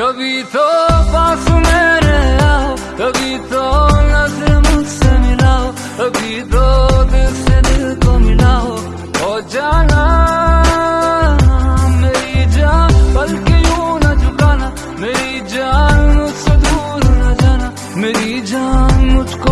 कभी तो पास मेरे आओ, कभी तो नज़र मुझसे मिलाओ, कभी तो दिल से दिल को मिलाओ। हो जाना, मेरी जान बल्कि यूँ न झुकाना, मेरी जान मुझसे दूर न जाना, मेरी जान मुझको